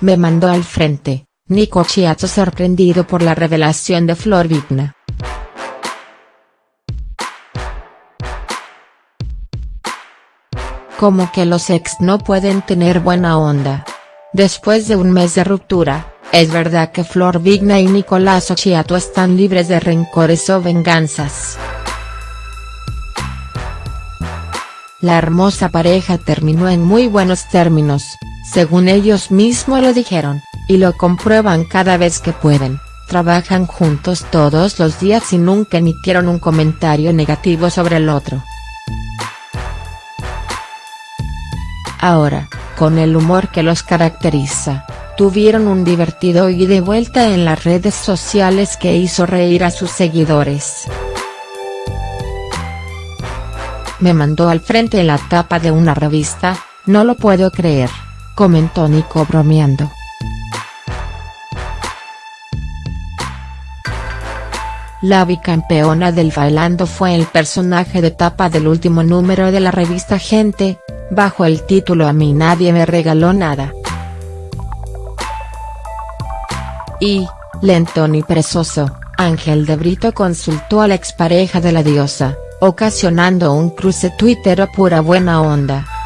me mandó al frente, Nico Chiato sorprendido por la revelación de Flor Vigna. Como que los ex no pueden tener buena onda. Después de un mes de ruptura, es verdad que Flor Vigna y Nicolás Occhiato están libres de rencores o venganzas. La hermosa pareja terminó en muy buenos términos, según ellos mismos lo dijeron, y lo comprueban cada vez que pueden, trabajan juntos todos los días y nunca emitieron un comentario negativo sobre el otro. Ahora, con el humor que los caracteriza, tuvieron un divertido y de vuelta en las redes sociales que hizo reír a sus seguidores. Me mandó al frente la tapa de una revista, no lo puedo creer, comentó Nico bromeando. La bicampeona del Bailando fue el personaje de tapa del último número de la revista Gente, bajo el título A mí nadie me regaló nada. Y, lentón y presoso, Ángel de Brito consultó a la expareja de la diosa, ocasionando un cruce Twitter a pura buena onda.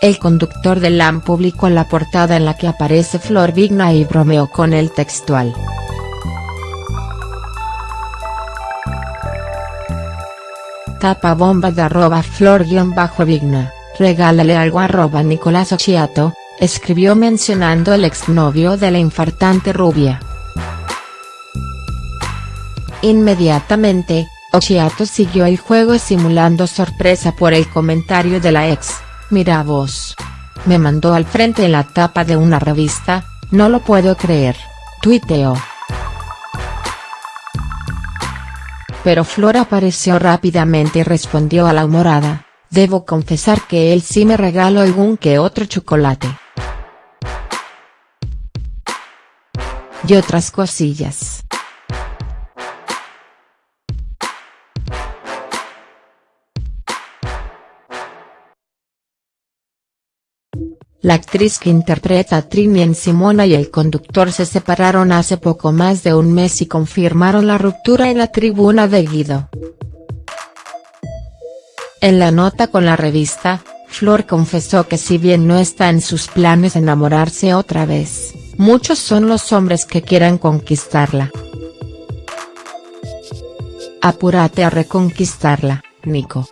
El conductor de LAM publicó la portada en la que aparece Flor Vigna y bromeó con el textual. Tapa bomba de arroba flor-vigna, regálale algo arroba Nicolás Occhiato, escribió mencionando el exnovio de la infartante rubia. Inmediatamente, Occhiato siguió el juego simulando sorpresa por el comentario de la ex, mira vos. Me mandó al frente en la tapa de una revista, no lo puedo creer, tuiteó. Pero Flor apareció rápidamente y respondió a la humorada, debo confesar que él sí me regaló algún que otro chocolate. Y otras cosillas. La actriz que interpreta a Trini en Simona y el conductor se separaron hace poco más de un mes y confirmaron la ruptura en la tribuna de Guido. En la nota con la revista, Flor confesó que si bien no está en sus planes enamorarse otra vez, muchos son los hombres que quieran conquistarla. Apúrate a reconquistarla, Nico.